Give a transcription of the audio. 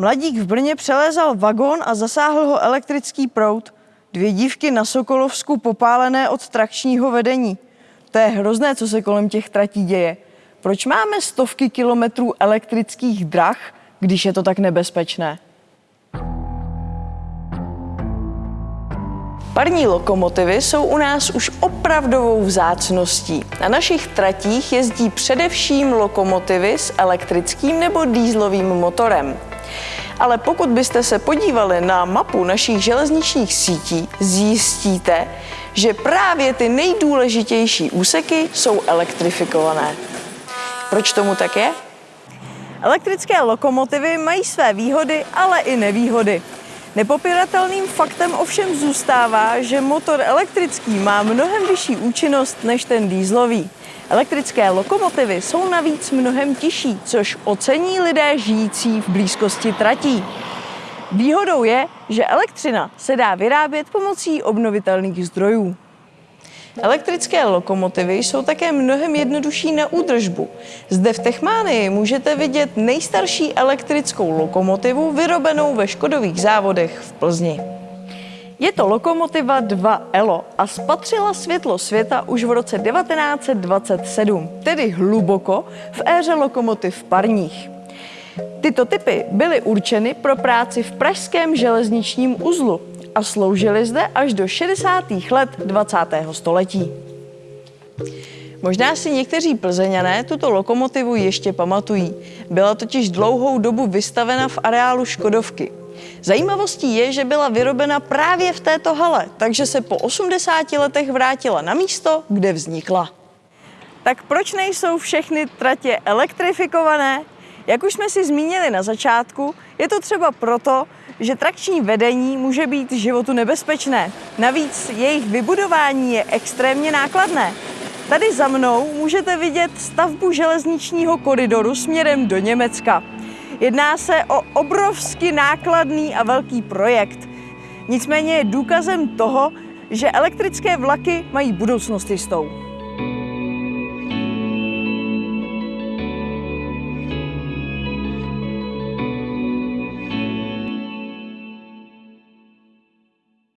Mladík v Brně přelézal vagón a zasáhl ho elektrický proud. Dvě dívky na Sokolovsku popálené od trakčního vedení. To je hrozné, co se kolem těch tratí děje. Proč máme stovky kilometrů elektrických drah, když je to tak nebezpečné? Parní lokomotivy jsou u nás už opravdovou vzácností. Na našich tratích jezdí především lokomotivy s elektrickým nebo dýzlovým motorem. Ale pokud byste se podívali na mapu našich železničních sítí, zjistíte, že právě ty nejdůležitější úseky jsou elektrifikované. Proč tomu tak je? Elektrické lokomotivy mají své výhody, ale i nevýhody. Nepopiratelným faktem ovšem zůstává, že motor elektrický má mnohem vyšší účinnost než ten dýzlový. Elektrické lokomotivy jsou navíc mnohem tižší, což ocení lidé žijící v blízkosti tratí. Výhodou je, že elektřina se dá vyrábět pomocí obnovitelných zdrojů. Elektrické lokomotivy jsou také mnohem jednodušší na údržbu. Zde v Techmánii můžete vidět nejstarší elektrickou lokomotivu vyrobenou ve Škodových závodech v Plzni. Je to lokomotiva 2 ELO a spatřila světlo světa už v roce 1927, tedy hluboko v éře lokomotiv parních. Tyto typy byly určeny pro práci v pražském železničním uzlu a sloužily zde až do 60. let 20. století. Možná si někteří plzeňané tuto lokomotivu ještě pamatují. Byla totiž dlouhou dobu vystavena v areálu Škodovky. Zajímavostí je, že byla vyrobena právě v této hale, takže se po 80 letech vrátila na místo, kde vznikla. Tak proč nejsou všechny tratě elektrifikované? Jak už jsme si zmínili na začátku, je to třeba proto, že trakční vedení může být životu nebezpečné. Navíc jejich vybudování je extrémně nákladné. Tady za mnou můžete vidět stavbu železničního koridoru směrem do Německa. Jedná se o obrovsky nákladný a velký projekt. Nicméně je důkazem toho, že elektrické vlaky mají budoucnost jistou.